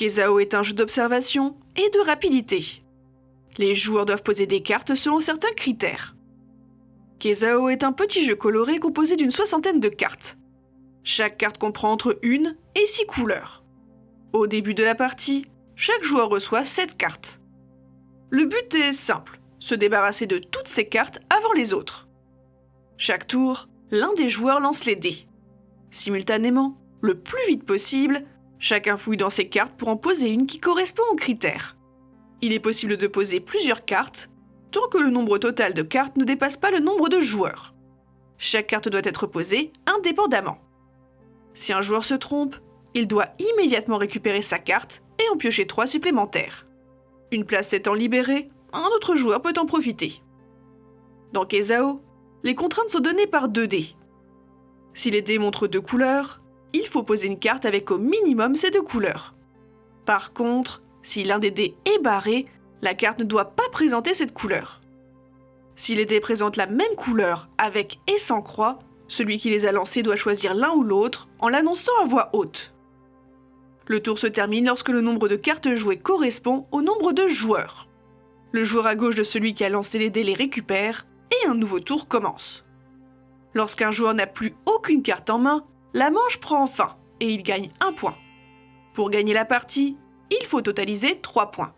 Kezao est un jeu d'observation et de rapidité. Les joueurs doivent poser des cartes selon certains critères. Kezao est un petit jeu coloré composé d'une soixantaine de cartes. Chaque carte comprend entre une et six couleurs. Au début de la partie, chaque joueur reçoit 7 cartes. Le but est simple, se débarrasser de toutes ces cartes avant les autres. Chaque tour, l'un des joueurs lance les dés. Simultanément, le plus vite possible, chacun fouille dans ses cartes pour en poser une qui correspond aux critères. Il est possible de poser plusieurs cartes, tant que le nombre total de cartes ne dépasse pas le nombre de joueurs. Chaque carte doit être posée indépendamment. Si un joueur se trompe, il doit immédiatement récupérer sa carte et en piocher trois supplémentaires. Une place étant libérée, un autre joueur peut en profiter. Dans Kezao, les contraintes sont données par 2 dés. Si les dés montrent deux couleurs, il faut poser une carte avec au minimum ces deux couleurs. Par contre, si l'un des dés est barré, la carte ne doit pas présenter cette couleur. Si les dés présentent la même couleur avec et sans croix, celui qui les a lancés doit choisir l'un ou l'autre en l'annonçant à voix haute. Le tour se termine lorsque le nombre de cartes jouées correspond au nombre de joueurs. Le joueur à gauche de celui qui a lancé les dés les récupère et un nouveau tour commence. Lorsqu'un joueur n'a plus aucune carte en main, la manche prend fin et il gagne un point. Pour gagner la partie, il faut totaliser 3 points.